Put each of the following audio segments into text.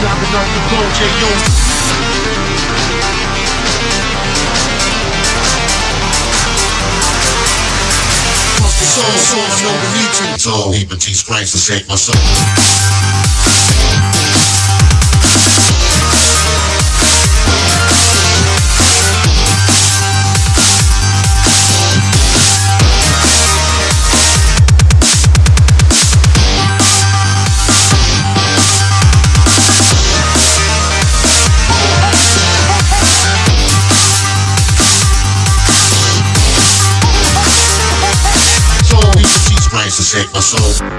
Knocking off the blow, J.O. soul, so I know we need to. So even teach Christ to save my soul. shake my soul.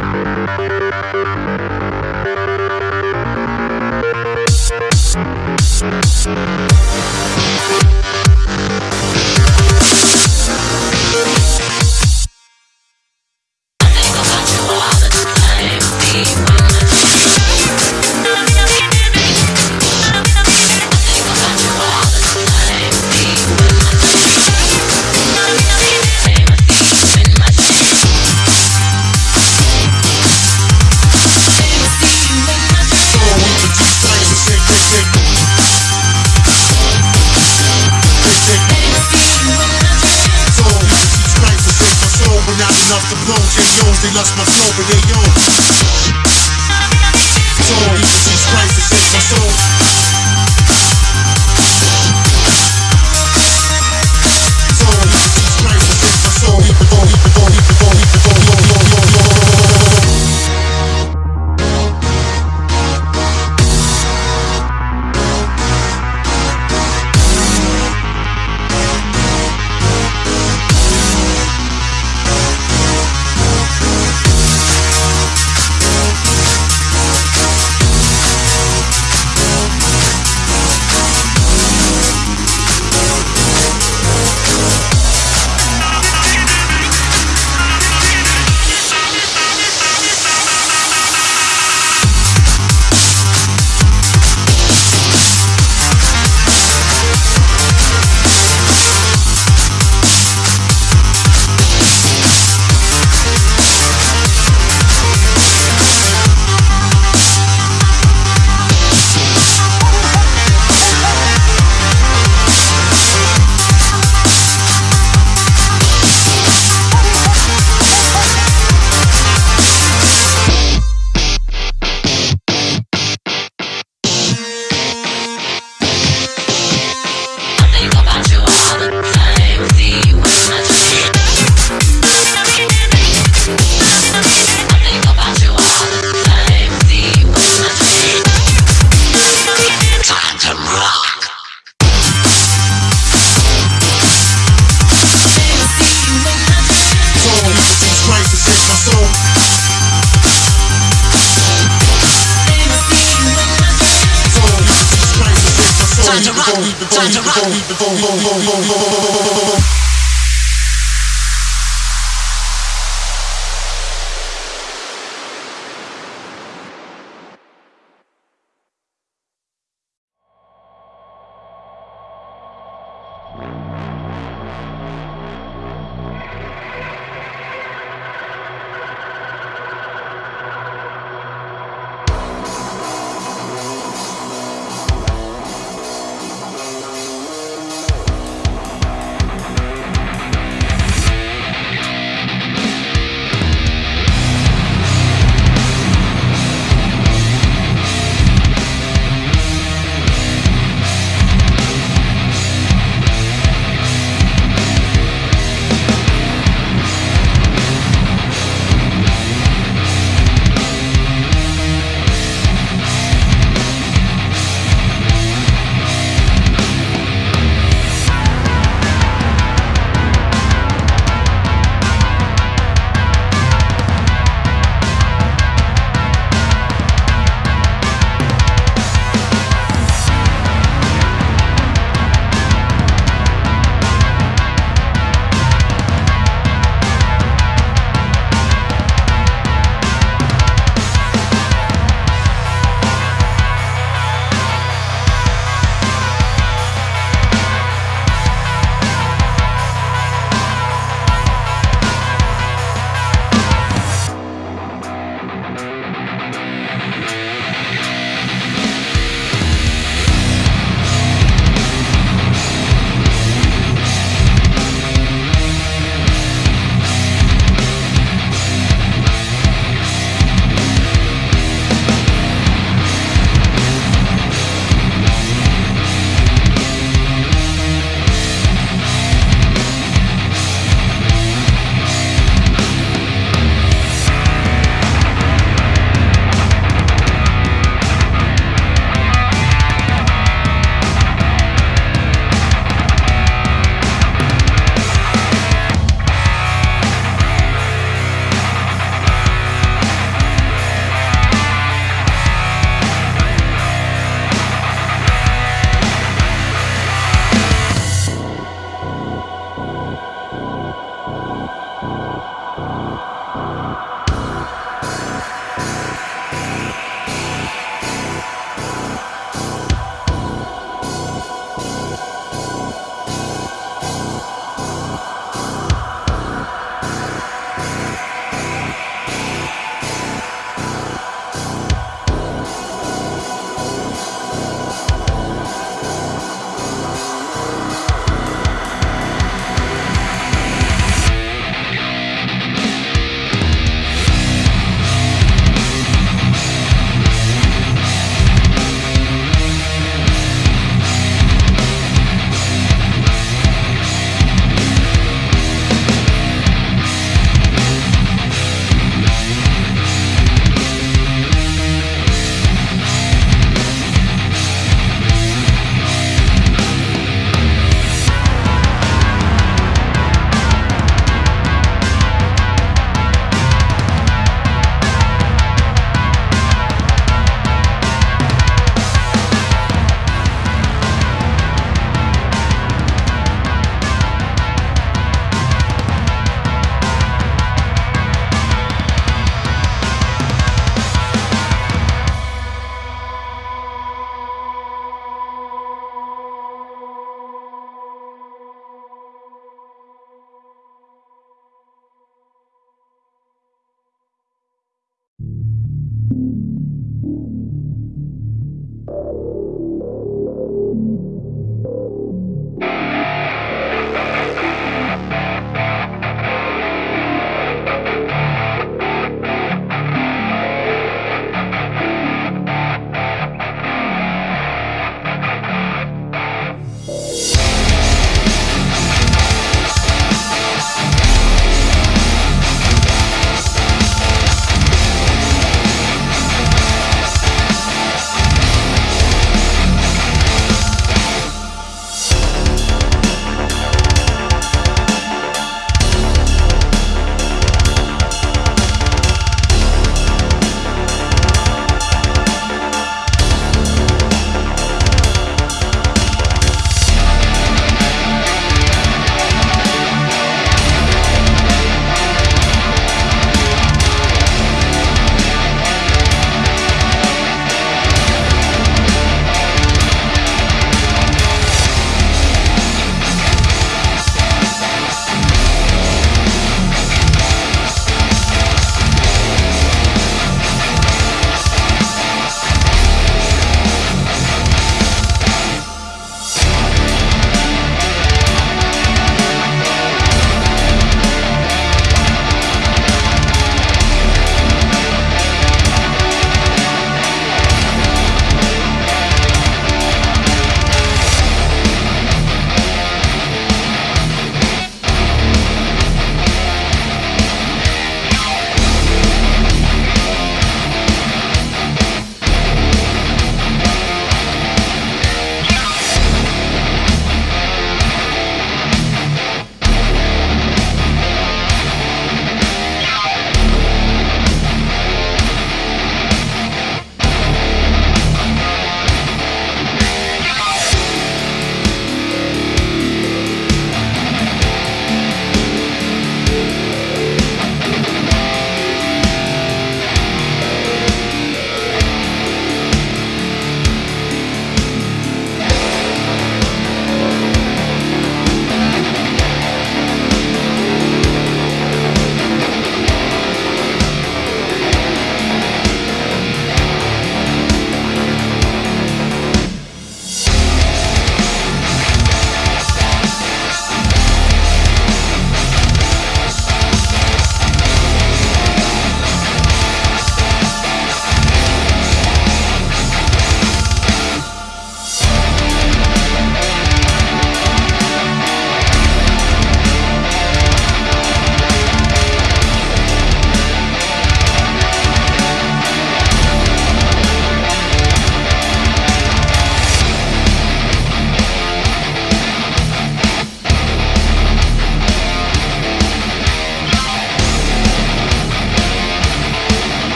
time to rock.